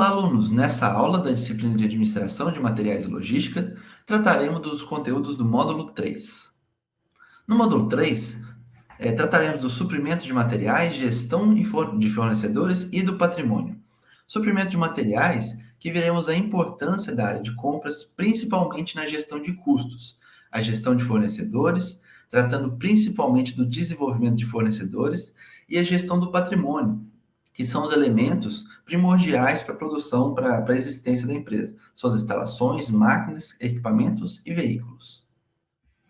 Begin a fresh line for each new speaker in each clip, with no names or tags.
Olá, alunos! Nessa aula da disciplina de Administração de Materiais e Logística, trataremos dos conteúdos do módulo 3. No módulo 3, é, trataremos dos suprimentos de materiais, gestão de fornecedores e do patrimônio. Suprimento de materiais, que veremos a importância da área de compras, principalmente na gestão de custos, a gestão de fornecedores, tratando principalmente do desenvolvimento de fornecedores, e a gestão do patrimônio, que são os elementos primordiais para a produção, para a existência da empresa. Suas instalações, máquinas, equipamentos e veículos.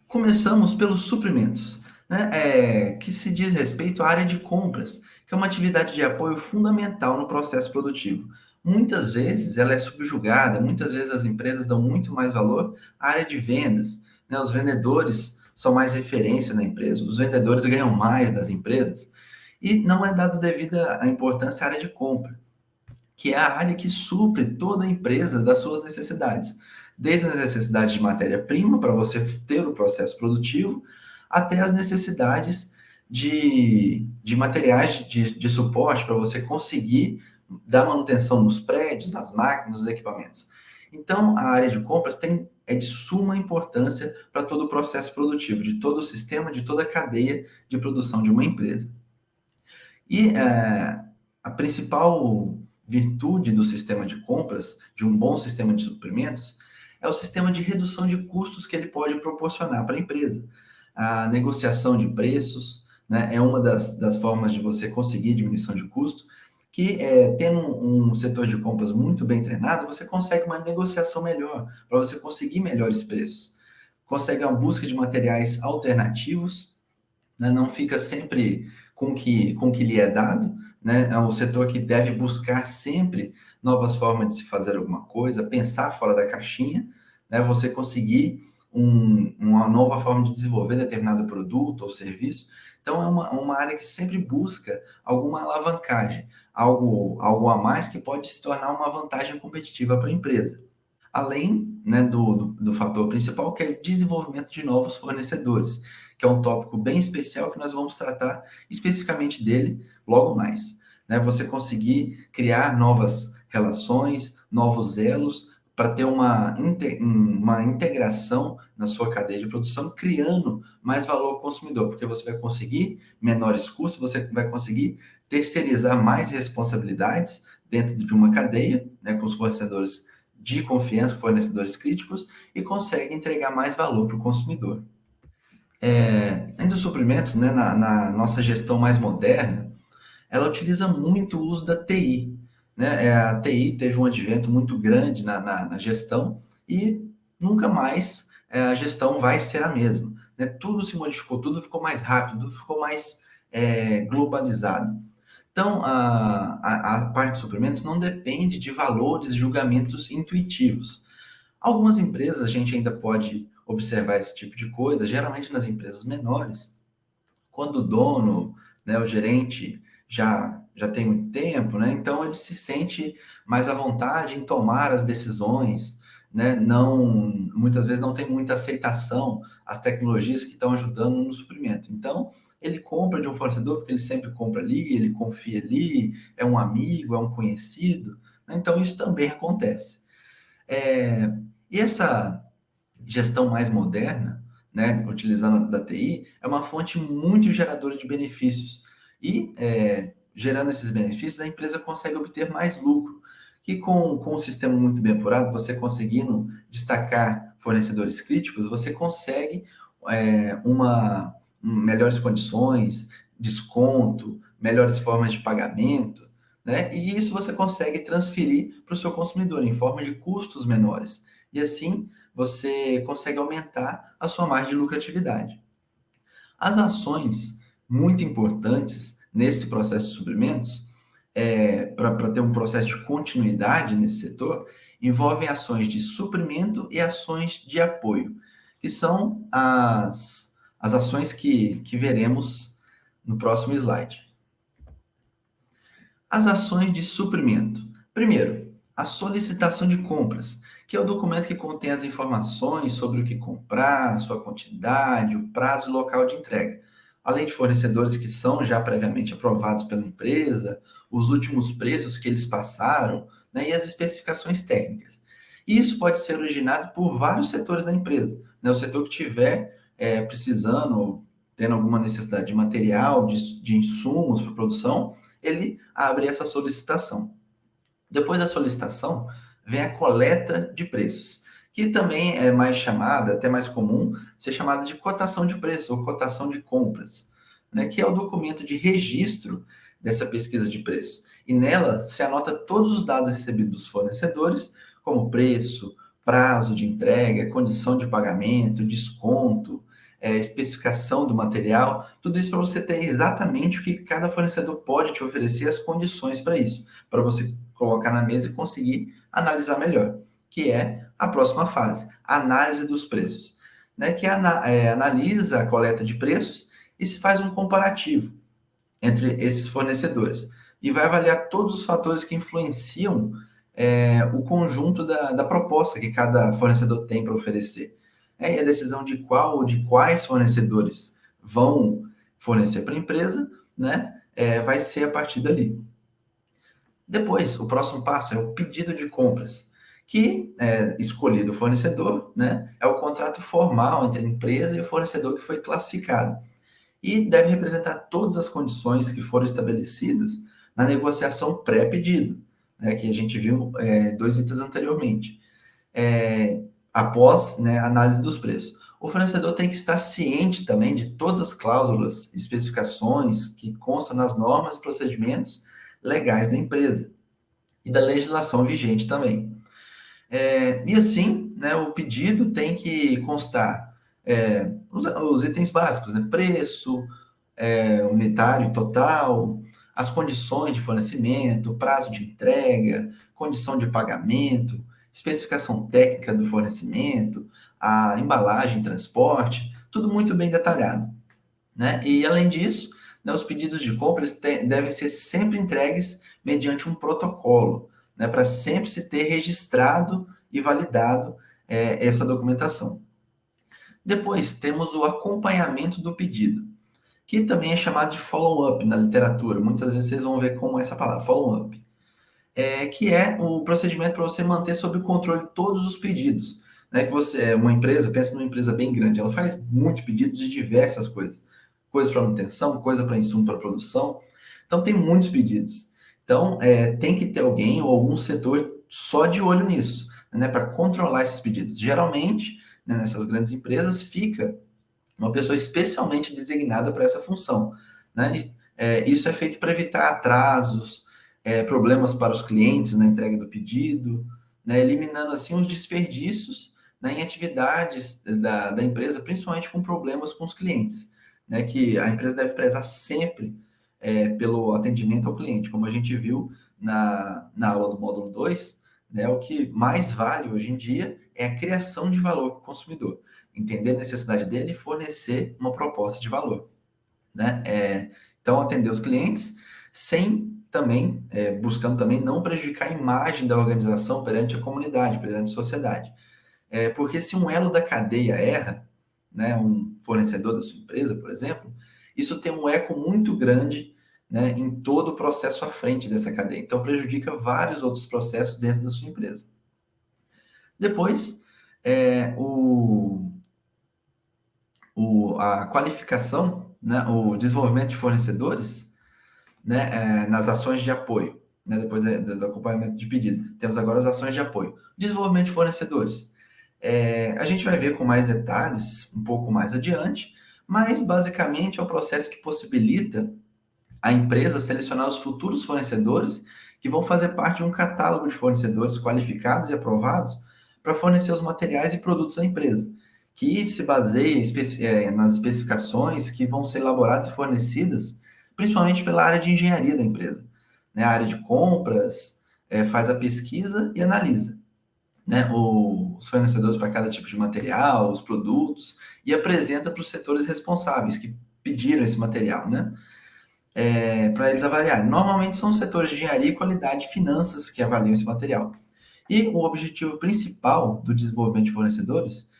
Começamos pelos suprimentos, né, é, que se diz respeito à área de compras, que é uma atividade de apoio fundamental no processo produtivo. Muitas vezes ela é subjugada, muitas vezes as empresas dão muito mais valor à área de vendas. Né, os vendedores são mais referência na empresa, os vendedores ganham mais das empresas e não é dado devida a importância à área de compra, que é a área que supre toda a empresa das suas necessidades, desde as necessidades de matéria-prima para você ter o processo produtivo, até as necessidades de, de materiais de, de suporte para você conseguir dar manutenção nos prédios, nas máquinas, nos equipamentos. Então, a área de compras tem, é de suma importância para todo o processo produtivo, de todo o sistema, de toda a cadeia de produção de uma empresa. E é, a principal virtude do sistema de compras, de um bom sistema de suprimentos, é o sistema de redução de custos que ele pode proporcionar para a empresa. A negociação de preços né, é uma das, das formas de você conseguir diminuição de custo, que é, tendo um, um setor de compras muito bem treinado, você consegue uma negociação melhor, para você conseguir melhores preços. Consegue a busca de materiais alternativos, né, não fica sempre com que, com que lhe é dado, né? É um setor que deve buscar sempre novas formas de se fazer alguma coisa, pensar fora da caixinha, né? Você conseguir um, uma nova forma de desenvolver determinado produto ou serviço. Então, é uma, uma área que sempre busca alguma alavancagem, algo, algo a mais que pode se tornar uma vantagem competitiva para a empresa. Além né, do, do, do fator principal, que é o desenvolvimento de novos fornecedores que é um tópico bem especial que nós vamos tratar especificamente dele logo mais. Né? Você conseguir criar novas relações, novos elos, para ter uma, uma integração na sua cadeia de produção, criando mais valor ao consumidor, porque você vai conseguir menores custos, você vai conseguir terceirizar mais responsabilidades dentro de uma cadeia, né, com os fornecedores de confiança, fornecedores críticos, e consegue entregar mais valor para o consumidor. É, ainda os suprimentos, né, na, na, nossa gestão mais moderna, ela utiliza muito o uso da TI. Né? É, a TI teve um advento muito grande na, na, na gestão e nunca mais é, a gestão vai ser a mesma. Né? Tudo se modificou, tudo ficou mais rápido, tudo ficou mais é, globalizado. Então, a, a, a parte de suprimentos não depende de valores, julgamentos intuitivos. Algumas empresas a gente ainda pode observar esse tipo de coisa, geralmente nas empresas menores, quando o dono, né, o gerente já já tem muito tempo, né? Então ele se sente mais à vontade em tomar as decisões, né? Não muitas vezes não tem muita aceitação às tecnologias que estão ajudando no suprimento. Então ele compra de um fornecedor porque ele sempre compra ali, ele confia ali, é um amigo, é um conhecido. Né? Então isso também acontece. É, e essa gestão mais moderna, né, utilizando da TI, é uma fonte muito geradora de benefícios. E, é, gerando esses benefícios, a empresa consegue obter mais lucro. Que com, com um sistema muito bem apurado, você conseguindo destacar fornecedores críticos, você consegue é, uma, melhores condições, desconto, melhores formas de pagamento, né? E isso você consegue transferir para o seu consumidor em forma de custos menores. E assim você consegue aumentar a sua margem de lucratividade. As ações muito importantes nesse processo de suprimentos, é, para ter um processo de continuidade nesse setor, envolvem ações de suprimento e ações de apoio, que são as, as ações que, que veremos no próximo slide. As ações de suprimento. Primeiro, a solicitação de compras, que é o documento que contém as informações sobre o que comprar, sua quantidade, o prazo e local de entrega, além de fornecedores que são já previamente aprovados pela empresa, os últimos preços que eles passaram, né, e as especificações técnicas. E isso pode ser originado por vários setores da empresa. Né? O setor que tiver é, precisando, tendo alguma necessidade de material, de, de insumos para produção, ele abre essa solicitação. Depois da solicitação, vem a coleta de preços, que também é mais chamada, até mais comum, ser chamada de cotação de preços ou cotação de compras, né, que é o documento de registro dessa pesquisa de preço. E nela se anota todos os dados recebidos dos fornecedores, como preço, prazo de entrega, condição de pagamento, desconto, é, especificação do material, tudo isso para você ter exatamente o que cada fornecedor pode te oferecer, as condições para isso, para você colocar na mesa e conseguir analisar melhor, que é a próxima fase, análise dos preços, né, que ana, é, analisa a coleta de preços e se faz um comparativo entre esses fornecedores e vai avaliar todos os fatores que influenciam é, o conjunto da, da proposta que cada fornecedor tem para oferecer. É, e a decisão de qual ou de quais fornecedores vão fornecer para a empresa, né, é, vai ser a partir dali. Depois, o próximo passo é o pedido de compras, que é escolhido o fornecedor, né, é o contrato formal entre a empresa e o fornecedor que foi classificado. E deve representar todas as condições que foram estabelecidas na negociação pré-pedido, né, que a gente viu é, dois itens anteriormente. É, após né, a análise dos preços. O fornecedor tem que estar ciente também de todas as cláusulas, especificações que constam nas normas e procedimentos legais da empresa e da legislação vigente também. É, e assim, né, o pedido tem que constar é, os, os, itens básicos, né, preço, é, unitário total, as condições de fornecimento, prazo de entrega, condição de pagamento, especificação técnica do fornecimento, a embalagem, transporte, tudo muito bem detalhado. Né? E além disso, né, os pedidos de compras devem ser sempre entregues mediante um protocolo, né, para sempre se ter registrado e validado é, essa documentação. Depois temos o acompanhamento do pedido, que também é chamado de follow-up na literatura. Muitas vezes vocês vão ver como é essa palavra, follow-up é, que é o procedimento para você manter sob controle todos os pedidos. Né, que você é uma empresa, pensa numa empresa bem grande, ela faz muitos pedidos de diversas coisas. Coisas para manutenção, coisa para insumo para produção. Então, tem muitos pedidos. Então, é, tem que ter alguém ou algum setor só de olho nisso, né, para controlar esses pedidos. Geralmente, né, nessas grandes empresas, fica uma pessoa especialmente designada para essa função. Né? É, isso é feito para evitar atrasos, é, problemas para os clientes na entrega do pedido, né, eliminando assim os desperdícios né, em atividades da, da empresa, principalmente com problemas com os clientes, né, que a empresa deve prezar sempre é, pelo atendimento ao cliente, como a gente viu na, na aula do módulo 2, né, o que mais vale hoje em dia é a criação de valor para o consumidor, entender a necessidade dele e fornecer uma proposta de valor. Né? É, então, atender os clientes sem também é, buscando também não prejudicar a imagem da organização perante a comunidade, perante a sociedade. É, porque se um elo da cadeia erra, né, um fornecedor da sua empresa, por exemplo, isso tem um eco muito grande né, em todo o processo à frente dessa cadeia. Então, prejudica vários outros processos dentro da sua empresa. Depois, é, o, o, a qualificação, né, o desenvolvimento de fornecedores, né, é, nas ações de apoio, né, depois do acompanhamento de pedido. Temos agora as ações de apoio. Desenvolvimento de fornecedores. É, a gente vai ver com mais detalhes um pouco mais adiante, mas basicamente é o processo que possibilita a empresa selecionar os futuros fornecedores que vão fazer parte de um catálogo de fornecedores qualificados e aprovados para fornecer os materiais e produtos à empresa, que se baseia é, nas especificações que vão ser elaboradas e fornecidas principalmente pela área de engenharia da empresa. Né? A área de compras é, faz a pesquisa e analisa né? Os fornecedores para cada tipo de material, os produtos, e apresenta para os setores responsáveis que pediram esse material, né? É, para eles avaliarem. Normalmente são os setores de engenharia, qualidade e finanças que avaliam esse material. E o objetivo principal do desenvolvimento de fornecedores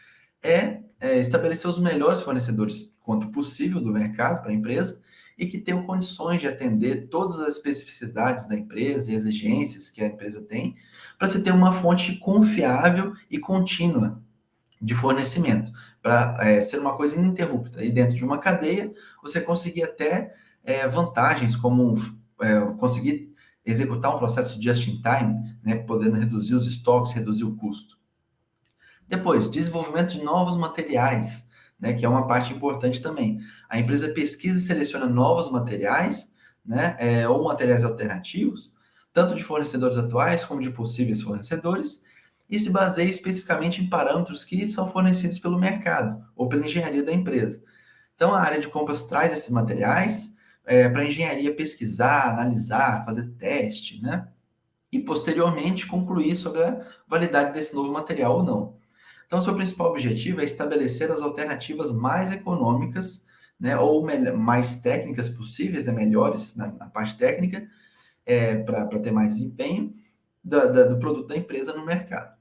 é, é estabelecer os melhores fornecedores quanto possível do mercado para a empresa e que tenham condições de atender todas as especificidades da empresa e exigências que a empresa tem, para se ter uma fonte confiável e contínua de fornecimento, para é, ser uma coisa ininterrupta. E dentro de uma cadeia, você conseguir até é, vantagens, como é, conseguir executar um processo just in time, né, podendo reduzir os estoques, reduzir o custo. Depois, desenvolvimento de novos materiais né, que é uma parte importante também. A empresa pesquisa e seleciona novos materiais, né, é, ou materiais alternativos, tanto de fornecedores atuais como de possíveis fornecedores, e se baseia especificamente em parâmetros que são fornecidos pelo mercado ou pela engenharia da empresa. Então, a área de compras traz esses materiais é, para a engenharia pesquisar, analisar, fazer teste, né? E posteriormente concluir sobre a validade desse novo material ou não. Então, seu principal objetivo é estabelecer as alternativas mais econômicas, né, ou mais técnicas possíveis, né, melhores na, na parte técnica, é, para ter mais desempenho da, da, do produto da empresa no mercado.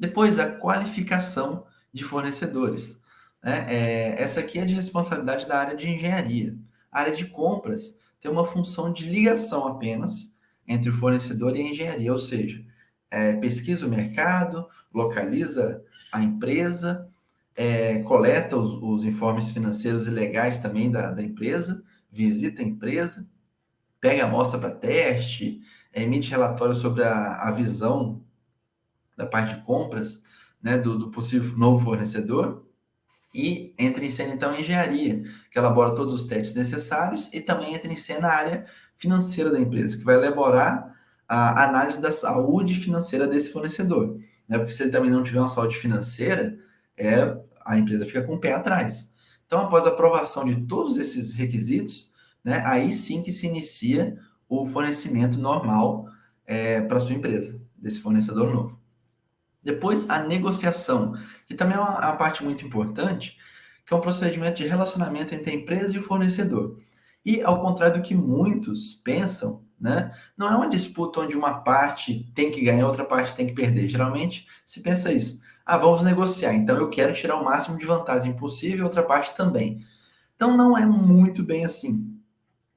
Depois, a qualificação de fornecedores. Né? É, essa aqui é de responsabilidade da área de engenharia. A área de compras tem uma função de ligação apenas entre o fornecedor e a engenharia, ou seja, é, pesquisa o mercado, localiza a empresa, é, coleta os, os, informes financeiros e legais também da, da, empresa, visita a empresa, pega amostra para teste, emite relatório sobre a, a, visão da parte de compras né, do, do possível novo fornecedor e entra em cena então a engenharia, que elabora todos os testes necessários e também entra em cena a área financeira da empresa, que vai elaborar a análise da saúde financeira desse fornecedor. Né? Porque se ele também não tiver uma saúde financeira, é, a empresa fica com o pé atrás. Então, após a aprovação de todos esses requisitos, né, aí sim que se inicia o fornecimento normal é, para sua empresa, desse fornecedor novo. Depois, a negociação, que também é uma, uma parte muito importante, que é um procedimento de relacionamento entre a empresa e o fornecedor. E, ao contrário do que muitos pensam, né? Não é uma disputa onde uma parte tem que ganhar, outra parte tem que perder. Geralmente se pensa isso. Ah, vamos negociar. Então eu quero tirar o máximo de vantagem possível, outra parte também. Então não é muito bem assim.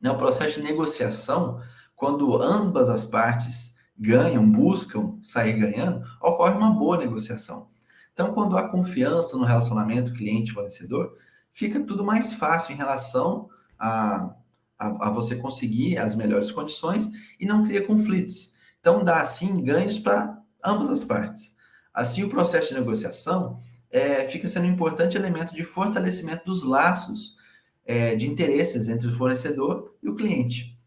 Né? O processo de negociação, quando ambas as partes ganham, buscam sair ganhando, ocorre uma boa negociação. Então, quando há confiança no relacionamento cliente-fornecedor, fica tudo mais fácil em relação a a, a você conseguir as melhores condições e não cria conflitos. Então, dá, assim, ganhos para ambas as partes. Assim, o processo de negociação é, fica sendo um importante elemento de fortalecimento dos laços é, de interesses entre o fornecedor e o cliente,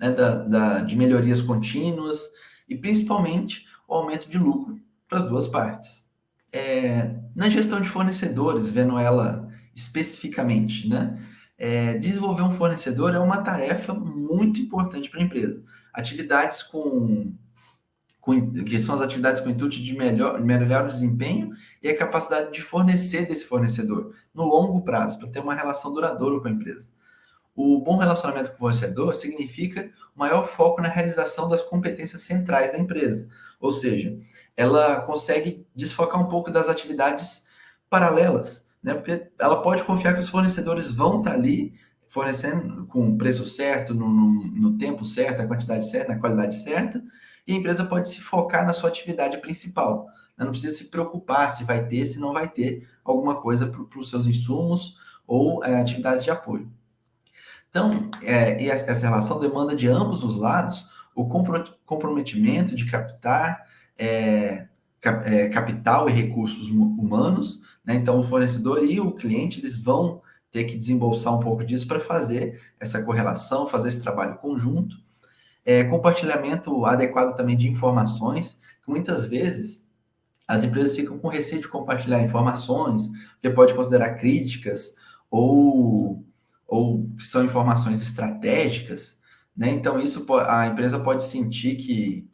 né, da, da, de melhorias contínuas e, principalmente, o aumento de lucro para as duas partes. É, na gestão de fornecedores, vendo ela especificamente, né, é, desenvolver um fornecedor é uma tarefa muito importante para a empresa. Atividades com, com, que são as atividades com o intuito de melhor, melhorar o desempenho e a capacidade de fornecer desse fornecedor no longo prazo, para ter uma relação duradoura com a empresa. O bom relacionamento com o fornecedor significa maior foco na realização das competências centrais da empresa, ou seja, ela consegue desfocar um pouco das atividades paralelas né? Porque ela pode confiar que os fornecedores vão estar ali fornecendo com o preço certo, no, no, no tempo certo, a quantidade certa, na qualidade certa, e a empresa pode se focar na sua atividade principal. Né? Não precisa se preocupar se vai ter, se não vai ter alguma coisa para os seus insumos ou é, atividades de apoio. Então, é, e essa relação demanda de ambos os lados o comprometimento de captar é, cap, é, capital e recursos humanos né? Então, o fornecedor e o cliente eles vão ter que desembolsar um pouco disso para fazer essa correlação, fazer esse trabalho conjunto. É, compartilhamento adequado também de informações, que muitas vezes as empresas ficam com receio de compartilhar informações, porque pode considerar críticas ou, ou são informações estratégicas, né? Então, isso a empresa pode sentir que,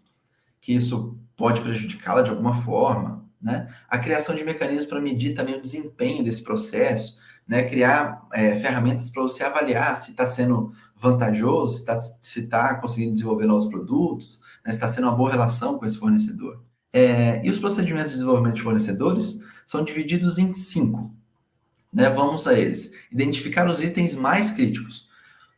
que isso pode prejudicá-la de alguma forma, né? A criação de mecanismos para medir também o desempenho desse processo, né? criar é, ferramentas para você avaliar se está sendo vantajoso, se está se tá conseguindo desenvolver novos produtos, né? se está sendo uma boa relação com esse fornecedor. É, e os procedimentos de desenvolvimento de fornecedores são divididos em cinco. Né? Vamos a eles. Identificar os itens mais críticos.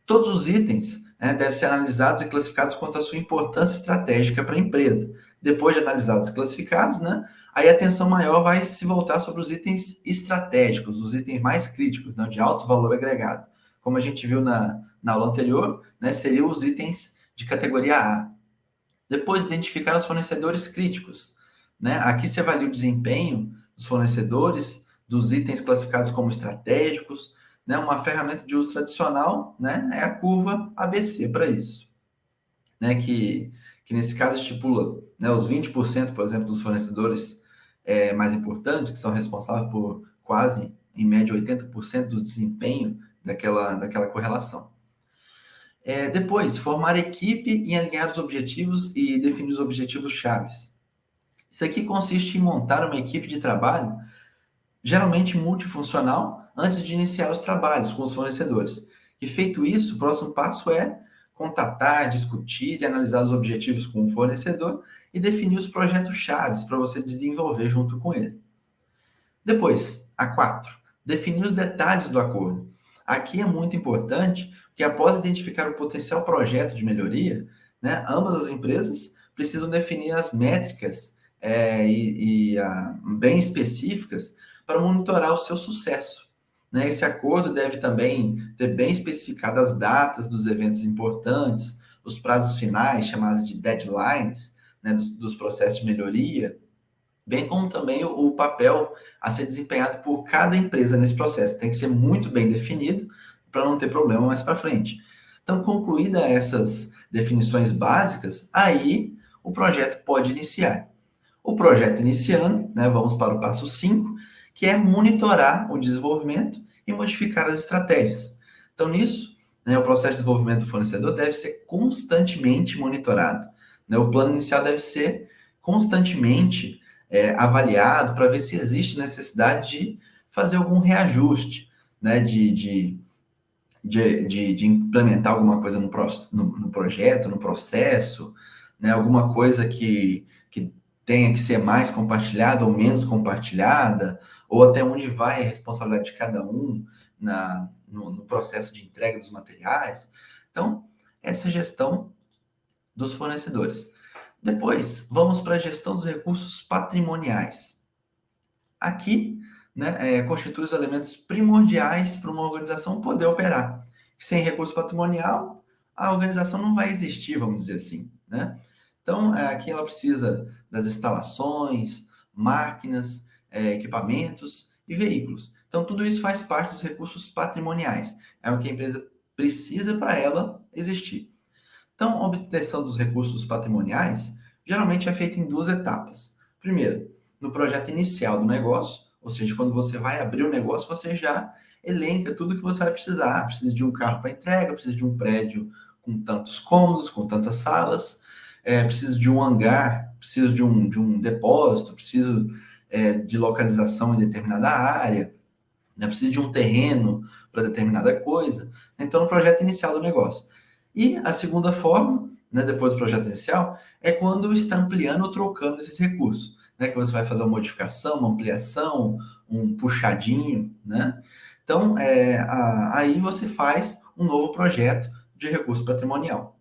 Todos os itens né, devem ser analisados e classificados quanto à sua importância estratégica para a empresa. Depois de analisados e classificados, né, aí a atenção maior vai se voltar sobre os itens estratégicos, os itens mais críticos, né, de alto valor agregado. Como a gente viu na, na aula anterior, né, seriam os itens de categoria A. Depois, identificar os fornecedores críticos. Né? Aqui se avalia o desempenho dos fornecedores, dos itens classificados como estratégicos. Né? Uma ferramenta de uso tradicional né? é a curva ABC para isso. Né? Que, que nesse caso estipula né? os 20%, por exemplo, dos fornecedores é, mais importantes, que são responsáveis por quase, em média, 80% do desempenho daquela, daquela correlação. É, depois, formar equipe e alinhar os objetivos e definir os objetivos chaves. Isso aqui consiste em montar uma equipe de trabalho, geralmente multifuncional, antes de iniciar os trabalhos com os fornecedores. E feito isso, o próximo passo é contatar, discutir e analisar os objetivos com o fornecedor e definir os projetos chaves para você desenvolver junto com ele. Depois, a 4, definir os detalhes do acordo. Aqui é muito importante que após identificar o potencial projeto de melhoria, né, ambas as empresas precisam definir as métricas é, e, e a, bem específicas para monitorar o seu sucesso. Né? Esse acordo deve também ter bem especificadas as datas dos eventos importantes, os prazos finais, chamados de deadlines, né, dos, dos processos de melhoria, bem como também o, o, papel a ser desempenhado por cada empresa nesse processo. Tem que ser muito bem definido para não ter problema mais para frente. Então, concluída essas definições básicas, aí o projeto pode iniciar. O projeto iniciando, né, vamos para o passo 5, que é monitorar o desenvolvimento e modificar as estratégias. Então, nisso, né, o processo de desenvolvimento do fornecedor deve ser constantemente monitorado. Né? O plano inicial deve ser constantemente é, avaliado para ver se existe necessidade de fazer algum reajuste, né, de, de de, de, implementar alguma coisa no, pro, no, no, projeto, no processo, né? alguma coisa que, que tenha que ser mais compartilhada ou menos compartilhada, ou até onde vai a responsabilidade de cada um na, no, no processo de entrega dos materiais. Então, essa gestão dos fornecedores. Depois, vamos para a gestão dos recursos patrimoniais. Aqui, né, é, constitui os elementos primordiais para uma organização poder operar. Sem recurso patrimonial, a organização não vai existir, vamos dizer assim. Né? Então, é, aqui ela precisa das instalações, máquinas, é, equipamentos e veículos. Então, tudo isso faz parte dos recursos patrimoniais. É o que a empresa precisa para ela existir. Então, a obtenção dos recursos patrimoniais geralmente é feita em duas etapas. Primeiro, no projeto inicial do negócio, ou seja, quando você vai abrir o negócio, você já elenca tudo que você vai precisar. Precisa de um carro para entrega, precisa de um prédio com tantos cômodos, com tantas salas, é, de um hangar, preciso de um, de um depósito, preciso é, de localização em determinada área, né, preciso de um terreno para determinada coisa. Então, o projeto inicial do negócio. E a segunda forma, né, depois do projeto inicial, é quando está ampliando ou trocando esses recursos né, que você vai fazer uma modificação, uma ampliação, um puxadinho, né? Então, é, a, aí você faz um novo projeto de recurso patrimonial.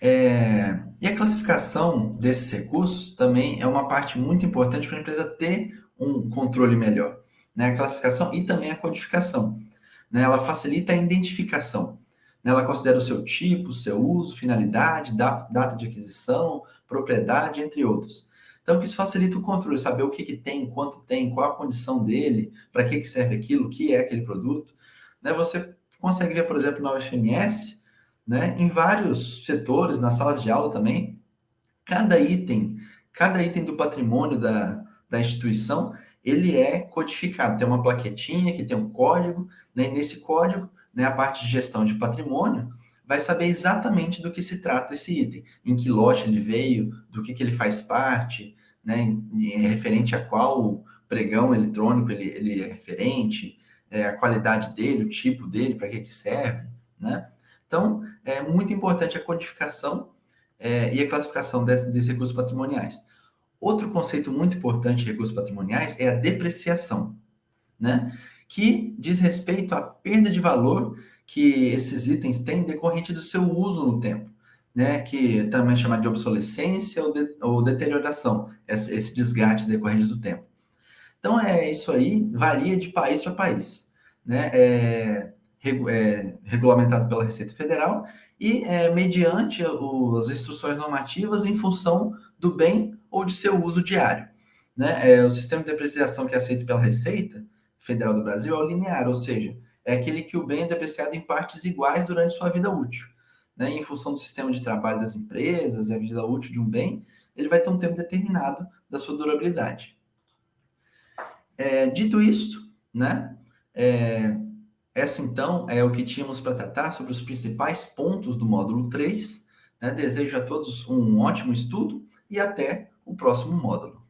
É, e a classificação desses recursos também é uma parte muito importante para a empresa ter um controle melhor. Né? A classificação e também a codificação. Né? Ela facilita a identificação. Né? Ela considera o seu tipo, seu uso, finalidade, data de aquisição, propriedade, entre outros. Então, isso facilita o controle, saber o que, que tem, quanto tem, qual a condição dele, para que, que serve aquilo, o que é aquele produto. Né? Você consegue ver, por exemplo, na UFMS, né, em vários setores, nas salas de aula também, cada item, cada item do patrimônio da, da instituição, ele é codificado. Tem uma plaquetinha que tem um código, né, e nesse código, né, a parte de gestão de patrimônio, vai saber exatamente do que se trata esse item, em que lote ele veio, do que, que ele faz parte, né, referente a qual pregão eletrônico ele, ele é referente, é, a qualidade dele, o tipo dele, para que, que serve, né? Então, é muito importante a codificação é, e a classificação desses, desses recursos patrimoniais. Outro conceito muito importante de recursos patrimoniais é a depreciação, né? que diz respeito à perda de valor que esses itens têm decorrente do seu uso no tempo, né? Que também é chamado de obsolescência ou, de, ou deterioração, esse, esse desgaste decorrente do tempo. Então, é isso aí varia de país para país, né? É, é, regulamentado pela Receita Federal e é, mediante o, as instruções normativas em função do bem ou de seu uso diário. Né? É, o sistema de depreciação que é aceito pela Receita Federal do Brasil é o linear, ou seja, é aquele que o bem é depreciado em partes iguais durante sua vida útil. Né? Em função do sistema de trabalho das empresas e a vida útil de um bem, ele vai ter um tempo determinado da sua durabilidade. É, dito isto, né, é, essa então é o que tínhamos para tratar sobre os principais pontos do módulo 3. Né? Desejo a todos um ótimo estudo e até o próximo módulo.